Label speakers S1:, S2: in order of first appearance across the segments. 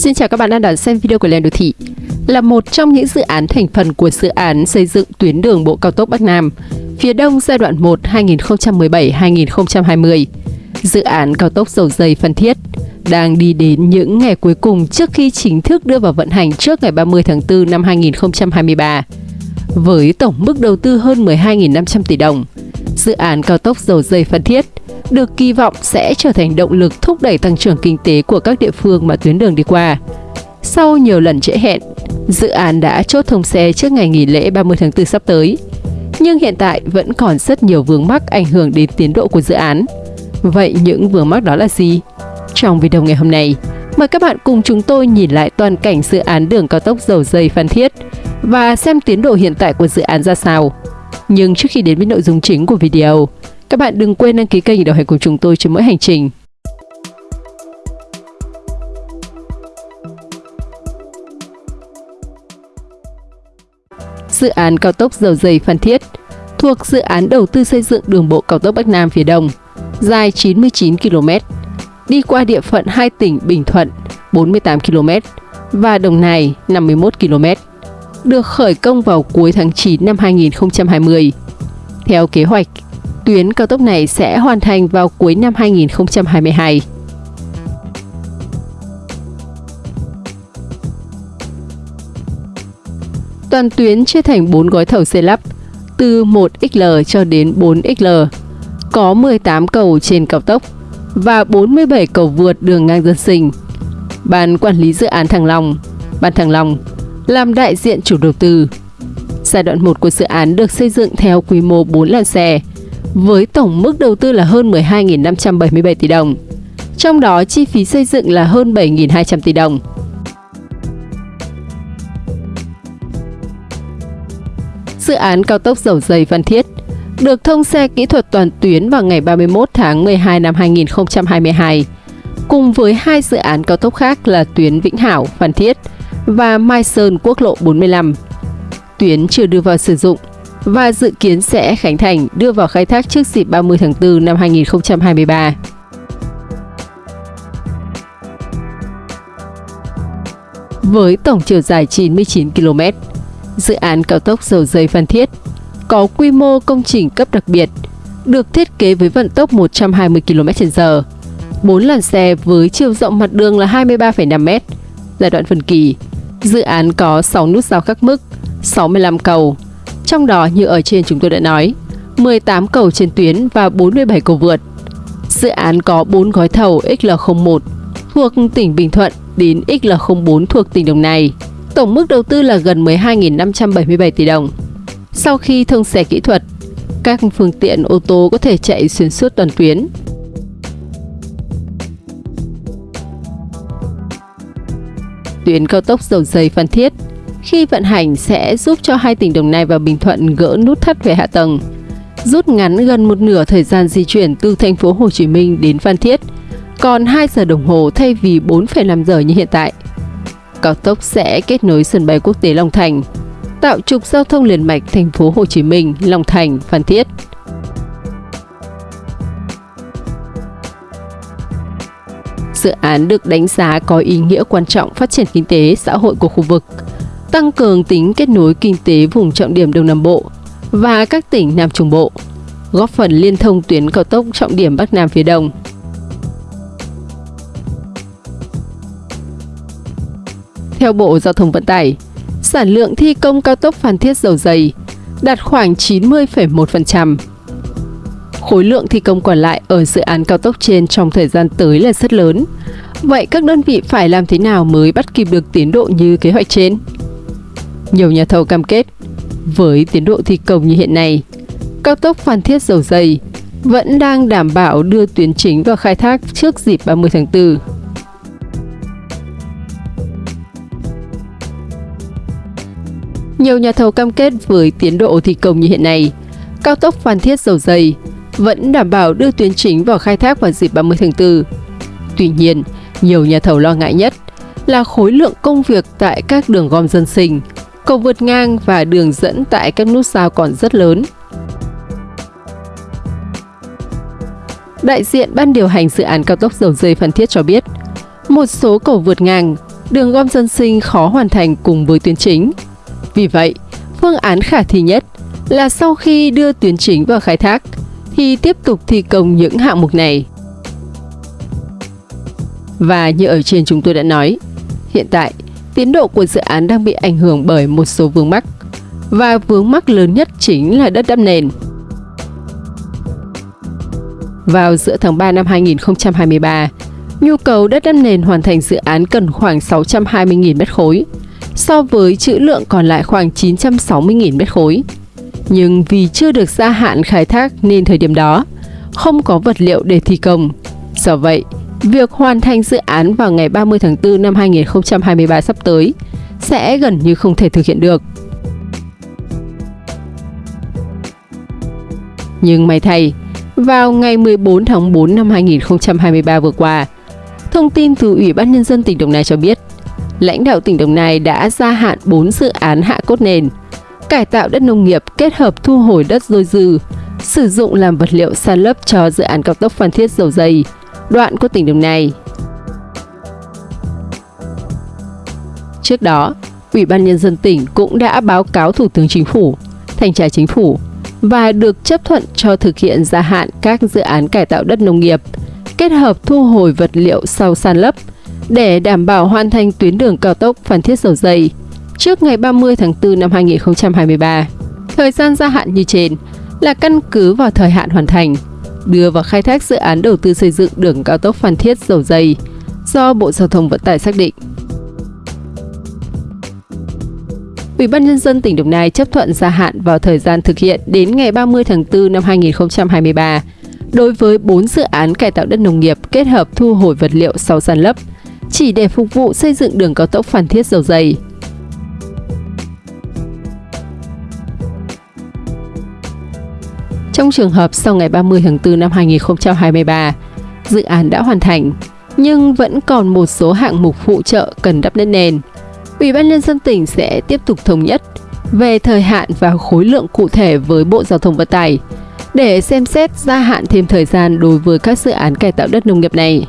S1: Xin chào các bạn đang đón xem video của Lên Đô Thị Là một trong những dự án thành phần của dự án xây dựng tuyến đường bộ cao tốc Bắc Nam, Phía Đông giai đoạn 1 2017-2020 Dự án cao tốc dầu dây Phan Thiết đang đi đến những ngày cuối cùng trước khi chính thức đưa vào vận hành trước ngày 30 tháng 4 năm 2023 với tổng mức đầu tư hơn 12.500 tỷ đồng. Dự án cao tốc dầu dây Phan Thiết được kỳ vọng sẽ trở thành động lực thúc đẩy tăng trưởng kinh tế của các địa phương mà tuyến đường đi qua. Sau nhiều lần trễ hẹn, dự án đã chốt thông xe trước ngày nghỉ lễ 30 tháng 4 sắp tới. Nhưng hiện tại vẫn còn rất nhiều vướng mắc ảnh hưởng đến tiến độ của dự án. Vậy những vướng mắc đó là gì? Trong video ngày hôm nay, mời các bạn cùng chúng tôi nhìn lại toàn cảnh dự án đường cao tốc dầu dây Phan Thiết và xem tiến độ hiện tại của dự án ra sao. Nhưng trước khi đến với nội dung chính của video, các bạn đừng quên đăng ký kênh để đồng hành cùng chúng tôi trên mỗi hành trình. Dự án cao tốc dầu dây Phan Thiết thuộc dự án đầu tư xây dựng đường bộ cao tốc Bắc Nam phía Đông, dài 99 km, đi qua địa phận hai tỉnh Bình Thuận 48 km và Đồng Nai 51 km, được khởi công vào cuối tháng 9 năm 2020. Theo kế hoạch, tuyến cao tốc này sẽ hoàn thành vào cuối năm 2022. Toàn tuyến chia thành 4 gói thầu xây lắp, từ 1XL cho đến 4XL, có 18 cầu trên cao tốc và 47 cầu vượt đường ngang dân sinh. Ban quản lý dự án Thăng Long, Ban Thăng Long làm đại diện chủ đầu tư. Giai đoạn 1 của dự án được xây dựng theo quy mô 4 làn xe, với tổng mức đầu tư là hơn 12.577 tỷ đồng. Trong đó chi phí xây dựng là hơn 7.200 tỷ đồng. Dự án cao tốc dầu dây Văn Thiết được thông xe kỹ thuật toàn tuyến vào ngày 31 tháng 12 năm 2022, cùng với hai dự án cao tốc khác là tuyến Vĩnh Hảo, Phan Thiết và Mai Sơn quốc lộ 45. Tuyến chưa đưa vào sử dụng và dự kiến sẽ khánh thành đưa vào khai thác trước dịp 30 tháng 4 năm 2023. Với tổng chiều dài 99 km, dự án cao tốc dầu dây Phan Thiết có quy mô công trình cấp đặc biệt, được thiết kế với vận tốc 120 km/h, 4 làn xe với chiều rộng mặt đường là 23,5 m. Giai đoạn phân kỳ, dự án có 6 nút giao khắc mức, 65 cầu, trong đó như ở trên chúng tôi đã nói, 18 cầu trên tuyến và 47 cầu vượt. Dự án có 4 gói thầu XL01 thuộc tỉnh Bình Thuận đến XL04 thuộc tỉnh Đồng Nai. Tổng mức đầu tư là gần 12.577 tỷ đồng. Sau khi thông xe kỹ thuật, các phương tiện ô tô có thể chạy xuyên suốt toàn tuyến. Tuyến cao tốc dầu dây Phan Thiết khi vận hành sẽ giúp cho hai tỉnh Đồng Nai và Bình Thuận gỡ nút thắt về hạ tầng, rút ngắn gần một nửa thời gian di chuyển từ thành phố Hồ Chí Minh đến Phan Thiết, còn 2 giờ đồng hồ thay vì 4,5 giờ như hiện tại. Cao tốc sẽ kết nối sân bay quốc tế Long Thành, tạo trục giao thông liền mạch thành phố Hồ Chí Minh, Long Thành, Phan Thiết. Dự án được đánh giá có ý nghĩa quan trọng phát triển kinh tế, xã hội của khu vực, tăng cường tính kết nối kinh tế vùng trọng điểm Đông Nam Bộ và các tỉnh Nam Trung Bộ, góp phần liên thông tuyến cao tốc trọng điểm Bắc Nam phía Đông. Theo Bộ Giao thông Vận tải, sản lượng thi công cao tốc Phan Thiết Dầu Dày đạt khoảng 90,1%. Khối lượng thi công còn lại ở dự án cao tốc trên trong thời gian tới là rất lớn. Vậy các đơn vị phải làm thế nào mới bắt kịp được tiến độ như kế hoạch trên? Nhiều nhà thầu cam kết, với tiến độ thi công như hiện nay, cao tốc Phan Thiết Dầu Dây vẫn đang đảm bảo đưa tuyến chính vào khai thác trước dịp 30 tháng 4. Nhiều nhà thầu cam kết với tiến độ thi công như hiện nay, cao tốc Phan Thiết Dầu Dây vẫn đảm bảo đưa tuyến chính vào khai thác vào dịp 30 tháng 4. Tuy nhiên, nhiều nhà thầu lo ngại nhất là khối lượng công việc tại các đường gom dân sinh, cầu vượt ngang và đường dẫn tại các nút giao còn rất lớn. Đại diện ban điều hành dự án cao tốc dầu dây Phan Thiết cho biết, một số cầu vượt ngang đường gom dân sinh khó hoàn thành cùng với tuyến chính. Vì vậy, phương án khả thi nhất là sau khi đưa tuyến chính vào khai thác thì tiếp tục thi công những hạng mục này. Và như ở trên chúng tôi đã nói, hiện tại tiến độ của dự án đang bị ảnh hưởng bởi một số vướng mắc và vướng mắc lớn nhất chính là đất đắp nền. Vào giữa tháng 3 năm 2023, nhu cầu đất đắp nền hoàn thành dự án cần khoảng 620.000 mét khối, so với trữ lượng còn lại khoảng 960.000 mét khối. Nhưng vì chưa được gia hạn khai thác nên thời điểm đó không có vật liệu để thi công. Do vậy, việc hoàn thành dự án vào ngày 30 tháng 4 năm 2023 sắp tới sẽ gần như không thể thực hiện được. Nhưng may thay, vào ngày 14 tháng 4 năm 2023 vừa qua, thông tin từ Ủy ban Nhân dân tỉnh Đồng Nai cho biết, lãnh đạo tỉnh Đồng Nai đã gia hạn 4 dự án hạ cốt nền, cải tạo đất nông nghiệp kết hợp thu hồi đất dôi dư, sử dụng làm vật liệu san lấp cho dự án cao tốc Phan Thiết Dầu Dây, đoạn của tỉnh Đồng Nai. Trước đó, Ủy ban Nhân dân tỉnh cũng đã báo cáo Thủ tướng Chính phủ, Thanh tra Chính phủ và được chấp thuận cho thực hiện gia hạn các dự án cải tạo đất nông nghiệp, kết hợp thu hồi vật liệu sau san lấp để đảm bảo hoàn thành tuyến đường cao tốc Phan Thiết Dầu Dây trước ngày 30 tháng 4 năm 2023. Thời gian gia hạn như trên là căn cứ vào thời hạn hoàn thành, đưa vào khai thác dự án đầu tư xây dựng đường cao tốc Phan Thiết Dầu Dây do Bộ Giao thông Vận tải xác định. Ủy ban Nhân dân tỉnh Đồng Nai chấp thuận gia hạn vào thời gian thực hiện đến ngày 30 tháng 4 năm 2023 đối với 4 dự án cải tạo đất nông nghiệp kết hợp thu hồi vật liệu sau san lấp, chỉ để phục vụ xây dựng đường cao tốc Phan Thiết Dầu Dây. Trong trường hợp sau ngày 30 tháng 4 năm 2023, dự án đã hoàn thành, nhưng vẫn còn một số hạng mục phụ trợ cần đắp lên nền. Ủy ban nhân dân tỉnh sẽ tiếp tục thống nhất về thời hạn và khối lượng cụ thể với Bộ Giao thông Vận tải để xem xét gia hạn thêm thời gian đối với các dự án cải tạo đất nông nghiệp này.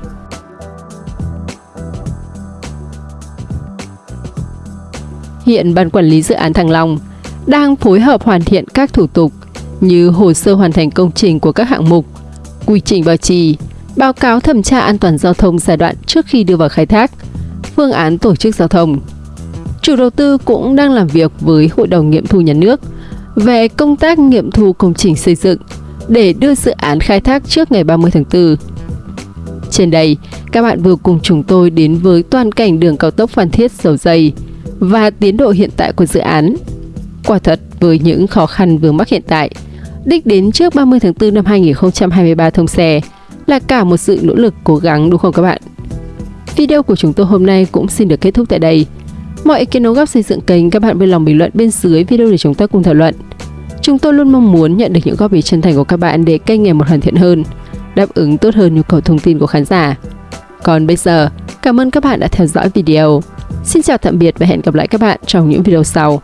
S1: Hiện Ban Quản lý Dự án Thăng Long đang phối hợp hoàn thiện các thủ tục như hồ sơ hoàn thành công trình của các hạng mục, quy trình bảo trì, báo cáo thẩm tra an toàn giao thông giai đoạn trước khi đưa vào khai thác, phương án tổ chức giao thông. Chủ đầu tư cũng đang làm việc với Hội đồng nghiệm thu nhà nước về công tác nghiệm thu công trình xây dựng để đưa dự án khai thác trước ngày 30 tháng 4. Trên đây, các bạn vừa cùng chúng tôi đến với toàn cảnh đường cao tốc Phan Thiết dầu dây và tiến độ hiện tại của dự án. Quả thật, với những khó khăn vướng mắc hiện tại, đích đến trước 30 tháng 4 năm 2023 thông xe là cả một sự nỗ lực cố gắng đúng không các bạn? Video của chúng tôi hôm nay cũng xin được kết thúc tại đây. Mọi ý kiến đóng góp xây dựng kênh các bạn vui lòng bình luận bên dưới video để chúng ta cùng thảo luận. Chúng tôi luôn mong muốn nhận được những góp ý chân thành của các bạn để kênh ngày một hoàn thiện hơn, đáp ứng tốt hơn nhu cầu thông tin của khán giả. Còn bây giờ, cảm ơn các bạn đã theo dõi video. Xin chào tạm biệt và hẹn gặp lại các bạn trong những video sau.